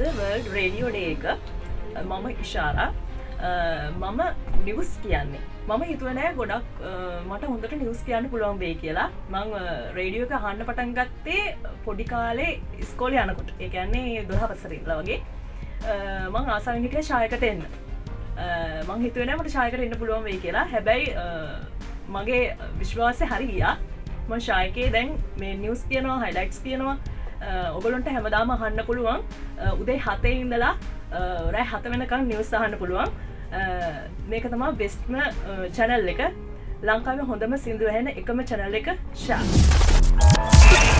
World radio day එක මම ඉශාරා මම නිවස් කියන්නේ. මම හිතුවනෑ ගොඩක් මට හොඳට නිවස් කියන්න පුළුවන් වේ කියලා. මං රේඩියෝක හන්න පටන් ගත්තේ පොඩි කාලේ ස්කෝල යනකොට. ඒකන්නේ දොහ පසරල්ල වගේ. මං ආසාම හිටිය ශායකට එන්න. මං හිතුවන මට ශායකට එන්න පුළුවන් වේ කියලා. හැබැයි මගේ විශ්වාසය හරි ගියා ම ශායකයේ දැන් මේ නිවස් කියනවා හයිලයික්ස් කියනවා. ඔගලොන්ට හැමදාම අහන්න පුළුවන්. උදේ හතේ ඉඳලා රෑ හත වෙනකම් නිවස් අහන්න පුළුවන්. මේක තමා බෙස්ට්ම චැනල් එක. ලංකාව හොඳම සිින්දුව හැන එකම චැනල් එක ශා